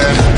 Yeah.